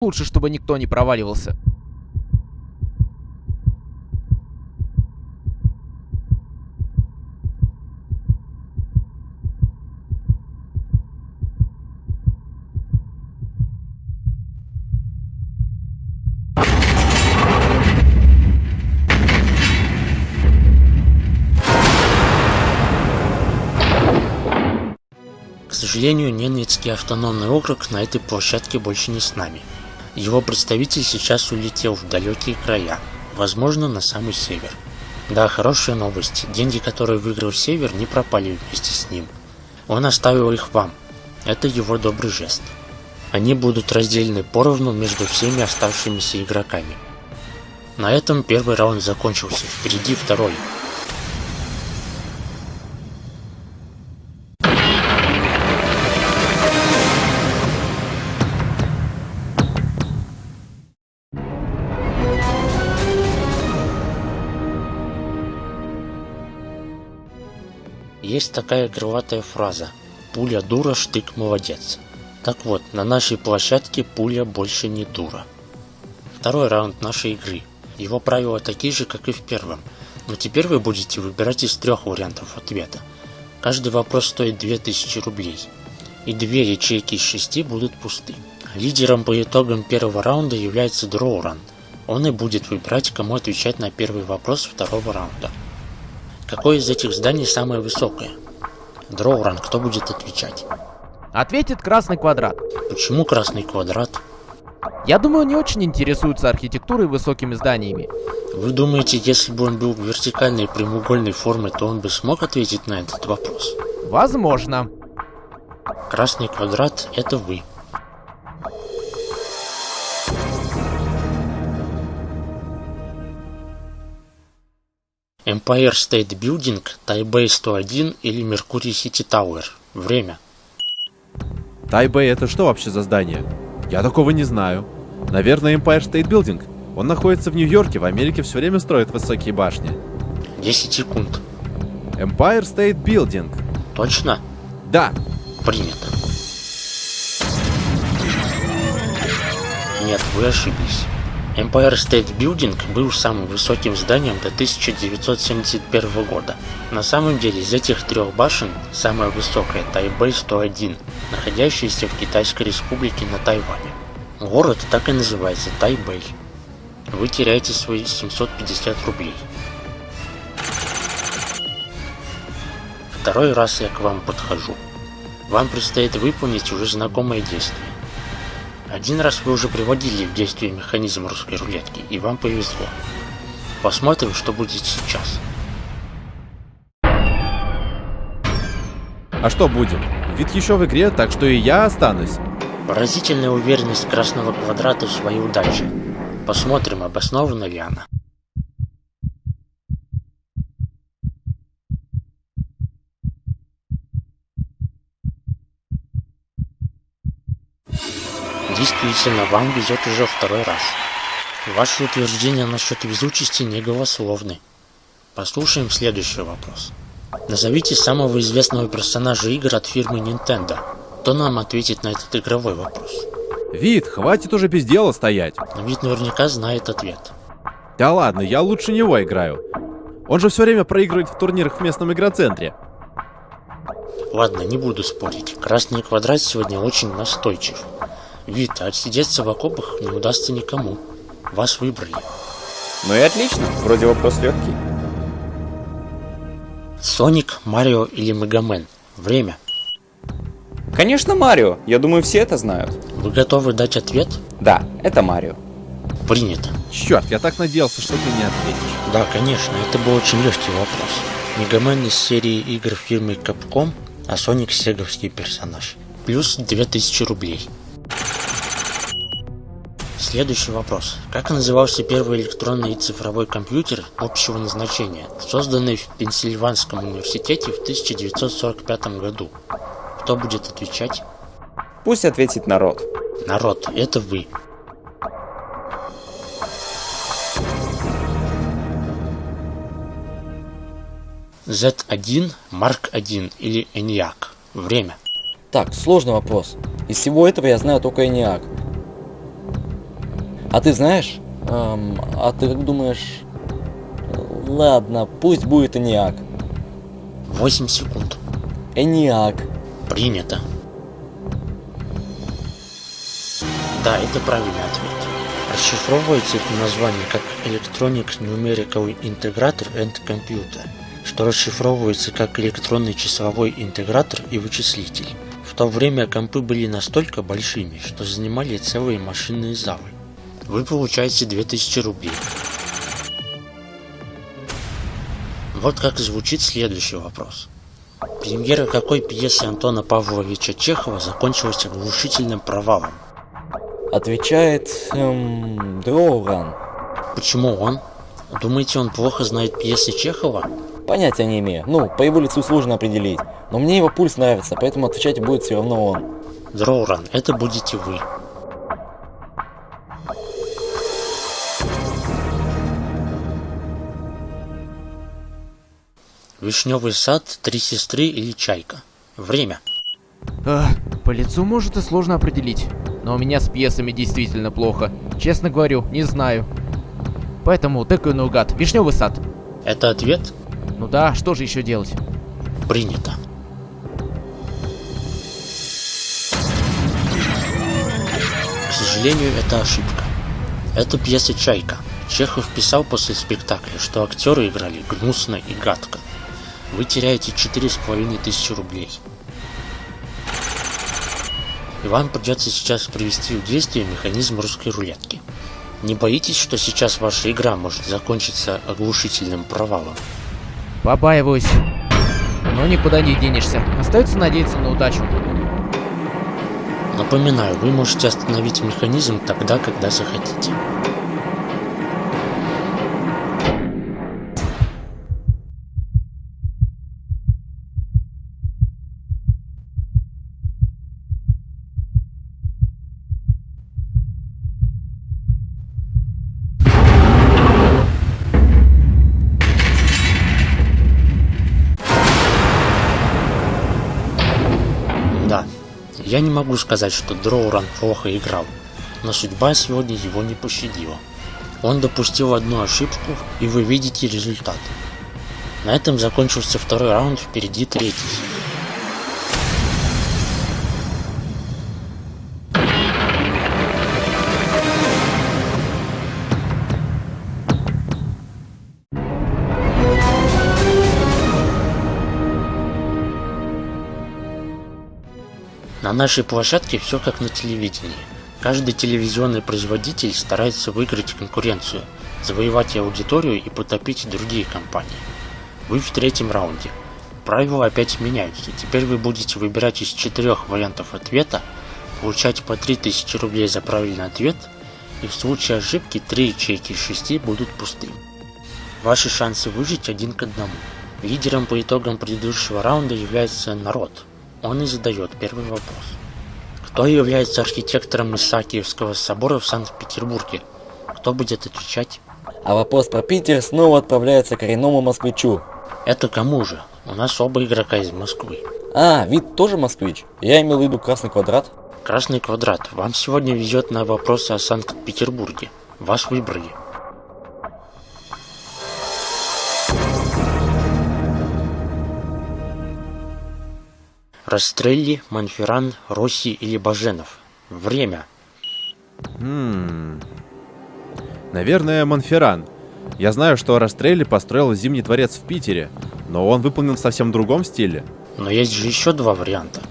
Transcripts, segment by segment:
Лучше, чтобы никто не проваливался. К сожалению, Ненецкий автономный округ на этой площадке больше не с нами. Его представитель сейчас улетел в далекие края, возможно, на самый север. Да, хорошая новость. Деньги, которые выиграл Север, не пропали вместе с ним. Он оставил их вам. Это его добрый жест. Они будут разделены поровну между всеми оставшимися игроками. На этом первый раунд закончился. Впереди второй. Есть такая крылатая фраза «Пуля дура, штык молодец». Так вот, на нашей площадке пуля больше не дура. Второй раунд нашей игры. Его правила такие же, как и в первом, но теперь вы будете выбирать из трех вариантов ответа. Каждый вопрос стоит 2000 рублей, и две ячейки из шести будут пусты. Лидером по итогам первого раунда является Дроуран. Он и будет выбирать, кому отвечать на первый вопрос второго раунда. Какое из этих зданий самое высокое? Дроуран, кто будет отвечать? Ответит красный квадрат. Почему красный квадрат? Я думаю, не очень интересуется архитектурой и высокими зданиями. Вы думаете, если бы он был вертикальной прямоугольной формы, то он бы смог ответить на этот вопрос? Возможно. Красный квадрат – это вы. Empire State Building, Taipei 101 или Mercury City Tower. Время. Тайбэй это что вообще за здание? Я такого не знаю. Наверное, Empire State Building. Он находится в Нью-Йорке, в Америке все время строят высокие башни. 10 секунд. Empire State Building. Точно? Да. Принято. Нет, вы ошиблись. Empire State Building был самым высоким зданием до 1971 года. На самом деле из этих трех башен самая высокая Тайбэй 101, находящаяся в Китайской республике на Тайване. Город так и называется Тайбэй. Вы теряете свои 750 рублей. Второй раз я к вам подхожу. Вам предстоит выполнить уже знакомое действие. Один раз вы уже приводили в действие механизм русской рулетки, и вам повезло. Посмотрим, что будет сейчас. А что будет? Вид еще в игре, так что и я останусь. Поразительная уверенность красного квадрата в своей удаче. Посмотрим, обоснована ли она. Действительно, вам везет уже второй раз. Ваши утверждения насчет везучести не голословны. Послушаем следующий вопрос. Назовите самого известного персонажа игр от фирмы Nintendo. Кто нам ответит на этот игровой вопрос? Вид, хватит уже без дела стоять. Но Вид наверняка знает ответ. Да ладно, я лучше него играю. Он же все время проигрывает в турнирах в местном игроцентре. Ладно, не буду спорить. Красный квадрат сегодня очень настойчив. Вид, а отсидеться в окопах не удастся никому. Вас выбрали. Ну и отлично, вроде вопрос легкий. Соник, Марио или Мегамен? Время. Конечно, Марио. Я думаю, все это знают. Вы готовы дать ответ? Да, это Марио. Принято. Черт, я так надеялся, что ты не ответишь. Да, конечно, это был очень легкий вопрос. Мегамен из серии игр фирмы Capcom, а Соник сеговский персонаж. Плюс 2000 рублей. Следующий вопрос. Как назывался первый электронный и цифровой компьютер общего назначения, созданный в Пенсильванском университете в 1945 году? Кто будет отвечать? Пусть ответит народ. Народ, это вы. Z1, Mark 1 или ENIAC. Время. Так, сложный вопрос. Из всего этого я знаю только ENIAC. А ты знаешь? Эм, а ты как думаешь... Ладно, пусть будет Эниак. 8 секунд. Эниак. Принято. Да, это правильный ответ. Расшифровывается это название как Electronic Numerical Integrator and Computer, что расшифровывается как электронный числовой интегратор и вычислитель. В то время компы были настолько большими, что занимали целые машинные залы. Вы получаете 2000 рублей. Вот как звучит следующий вопрос. Премьера какой пьесы Антона Павловича Чехова закончилась оглушительным провалом? Отвечает... Эм, Дроуран. Почему он? Думаете, он плохо знает пьесы Чехова? Понятия не имею. Ну, по его лицу сложно определить. Но мне его пульс нравится, поэтому отвечать будет все равно он. Дроуран, это будете вы. Вишневый сад, три сестры или чайка. Время. А, по лицу может и сложно определить. Но у меня с пьесами действительно плохо. Честно говорю, не знаю. Поэтому тыкаю наугад. Вишневый сад. Это ответ? Ну да, что же еще делать? Принято. К сожалению, это ошибка. Это пьеса «Чайка». Чехов писал после спектакля, что актеры играли гнусно и гадко. Вы теряете четыре с половиной тысячи рублей. И вам придется сейчас привести в действие механизм русской рулетки. Не боитесь, что сейчас ваша игра может закончиться оглушительным провалом? Побаиваюсь. Но никуда не денешься. Остается надеяться на удачу. Напоминаю, вы можете остановить механизм тогда, когда захотите. Я не могу сказать, что Дроуран плохо играл, но судьба сегодня его не пощадила. Он допустил одну ошибку, и вы видите результат. На этом закончился второй раунд, впереди третий. На нашей площадке все как на телевидении. Каждый телевизионный производитель старается выиграть конкуренцию, завоевать аудиторию и потопить другие компании. Вы в третьем раунде. Правила опять меняются. Теперь вы будете выбирать из четырех вариантов ответа, получать по 3000 рублей за правильный ответ, и в случае ошибки 3 ячейки из 6 будут пустыми. Ваши шансы выжить один к одному. Лидером по итогам предыдущего раунда является народ. Он и задает первый вопрос. Кто является архитектором Исаакиевского собора в Санкт-Петербурге? Кто будет отвечать? А вопрос про Питер снова отправляется коренному москвичу. Это кому же? У нас оба игрока из Москвы. А, вид тоже москвич? Я имел в виду красный квадрат. Красный квадрат. Вам сегодня везет на вопросы о Санкт-Петербурге. Вас выбрали. Растрелли, Монферран, Росси или Баженов. Время. Хм. Наверное, Монферран. Я знаю, что Растрелли построил Зимний дворец в Питере, но он выполнен в совсем другом стиле. Но есть же еще два варианта.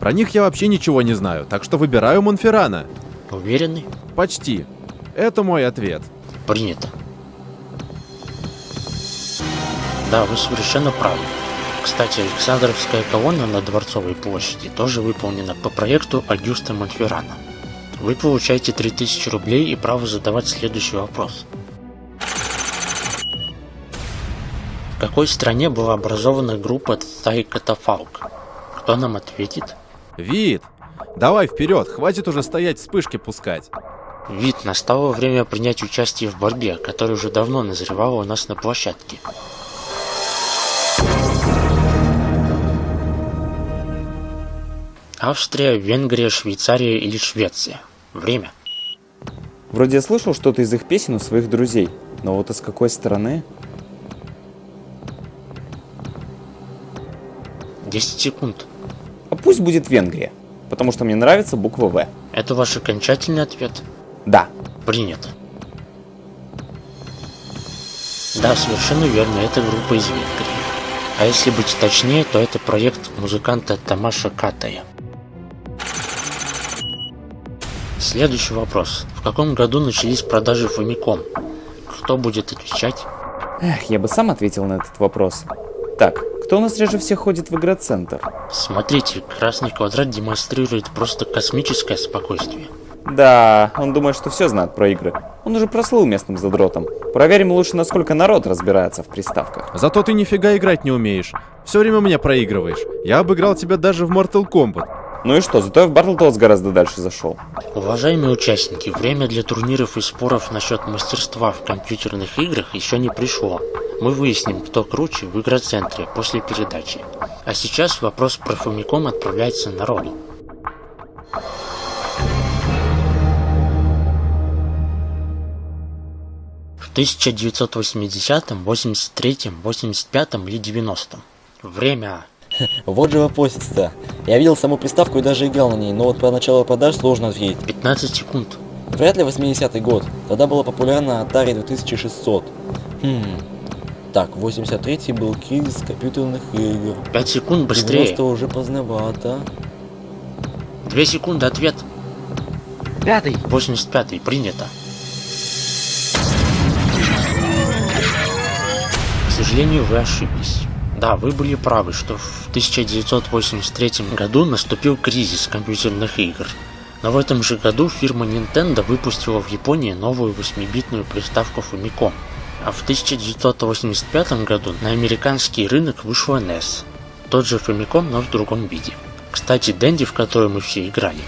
Про них я вообще ничего не знаю, так что выбираю Монферрана. Уверены? Почти. Это мой ответ. Принято. Да, вы совершенно правы. Кстати, Александровская колонна на Дворцовой площади тоже выполнена по проекту Агюста Монферрана. Вы получаете 3000 рублей и право задавать следующий вопрос. В какой стране была образована группа Thai Catafalque? Кто нам ответит? Вид! Давай вперед, хватит уже стоять вспышки пускать. Вид, настало время принять участие в борьбе, которая уже давно назревала у нас на площадке. Австрия, Венгрия, Швейцария или Швеция? Время. Вроде я слышал что-то из их песен у своих друзей, но вот из какой стороны? 10 секунд. А пусть будет Венгрия, потому что мне нравится буква В. Это ваш окончательный ответ? Да. Принято. Да, совершенно верно, это группа из Венгрии. А если быть точнее, то это проект музыканта Тамаша Катая. Следующий вопрос. В каком году начались продажи Famicom? Кто будет отвечать? Эх, я бы сам ответил на этот вопрос. Так, кто у нас реже всех ходит в игроцентр? Смотрите, красный квадрат демонстрирует просто космическое спокойствие. Да, он думает, что все знает про игры. Он уже прослыл местным задротом. Проверим лучше, насколько народ разбирается в приставках. Зато ты нифига играть не умеешь. Все время меня проигрываешь. Я обыграл тебя даже в Mortal Kombat. Ну и что, зато я в Battletoads гораздо дальше зашел. Уважаемые участники, время для турниров и споров насчет мастерства в компьютерных играх еще не пришло. Мы выясним, кто круче в игроцентре после передачи. А сейчас вопрос про Famicom отправляется народу. В 1980, 83, 85 или 90 Время. Вот же вопросец-то. Я видел саму приставку и даже играл на ней, но вот про начало продаж сложно ответить. 15 секунд. Вряд ли 80-й год. Тогда была популярна Atari 2600. Хм. Так, 83-й был кризис компьютерных игр. 5 секунд быстрее. 90 уже поздновато. 2 секунды ответ. Пятый. 85 принято. К сожалению, вы ошиблись. Да, вы были правы, что в 1983 году наступил кризис компьютерных игр. Но в этом же году фирма Nintendo выпустила в Японии новую 8-битную приставку Famicom. А в 1985 году на американский рынок вышла NES. Тот же Famicom, но в другом виде. Кстати, Дэнди, в которой мы все играли,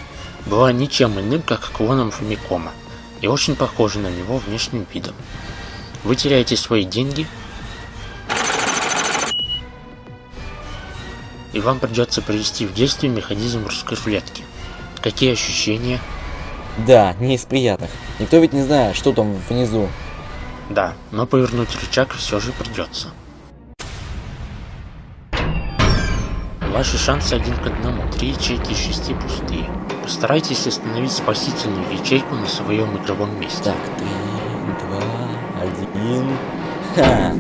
была ничем иным, как клоном Famicom, и очень похожа на него внешним видом. Вы теряете свои деньги, и вам придется привести в действие механизм русской рулетки. Какие ощущения? Да, не из приятных. Никто ведь не знает, что там внизу. Да, но повернуть рычаг все же придется. Ваши шансы один к одному. Три ячейки из шести пустые. Постарайтесь остановить спасительную ячейку на своем игровом месте. Так, три, два, один. Ха!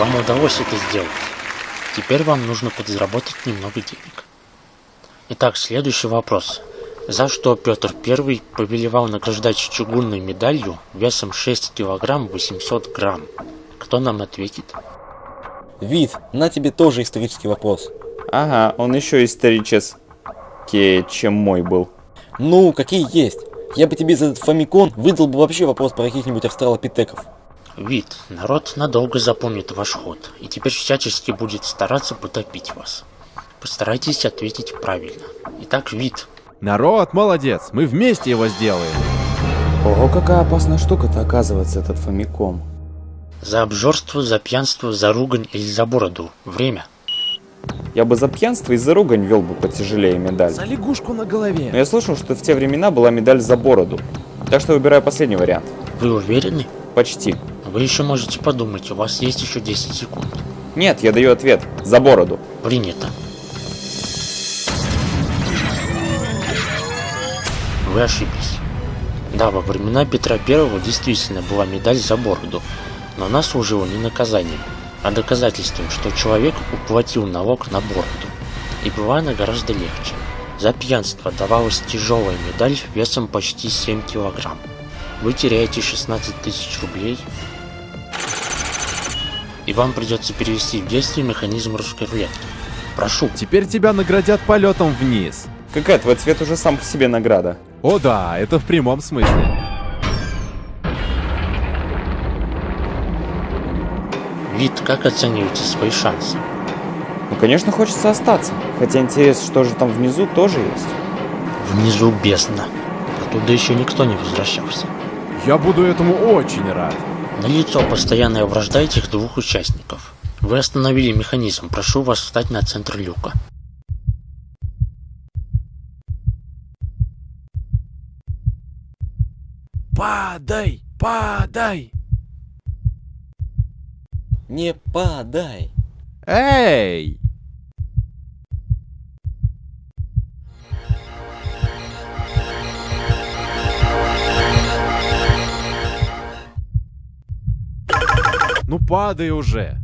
Вам удалось это сделать. Теперь вам нужно подзаработать немного денег. Итак, следующий вопрос. За что Петр I повелевал награждать чугунной медалью весом 6 килограмм 800 грамм? Кто нам ответит? Вид, на тебе тоже исторический вопрос. Ага, он еще исторический, чем мой был. Ну, какие есть. Я бы тебе за этот фамикон выдал бы вообще вопрос про каких-нибудь австралопитеков. Вид, народ надолго запомнит ваш ход и теперь всячески будет стараться потопить вас. Постарайтесь ответить правильно. Итак, вид. Народ, молодец, мы вместе его сделаем. Ого, какая опасная штука-то оказывается этот фамиком. За обжорство, за пьянство, за ругань или за бороду. Время. Я бы за пьянство и за ругань вел бы потяжелее медаль. За лягушку на голове. Но я слышал, что в те времена была медаль за бороду. Так что выбираю последний вариант. Вы уверены? Почти. Вы еще можете подумать, у вас есть еще 10 секунд. Нет, я даю ответ. За бороду. Принято. Вы ошиблись. Да, во времена Петра Первого действительно была медаль за бороду, но она служила не наказанием, а доказательством, что человек уплатил налог на бороду. И была она гораздо легче. За пьянство давалась тяжелая медаль весом почти 7 килограмм. Вы теряете 16 тысяч рублей, и вам придется перевести в действие механизм русской рулетки. Прошу. Теперь тебя наградят полетом вниз. Какая твой цвет уже сам по себе награда. О да, это в прямом смысле. Вид, как оцениваете свои шансы? Ну, конечно, хочется остаться. Хотя интерес, что же там внизу, тоже есть. Внизу бездна. Туда еще никто не возвращался. Я буду этому очень рад. Налицо постоянная вражда этих двух участников. Вы остановили механизм, прошу вас встать на центр люка. Падай, падай. Не падай. Эй! Ну падай уже.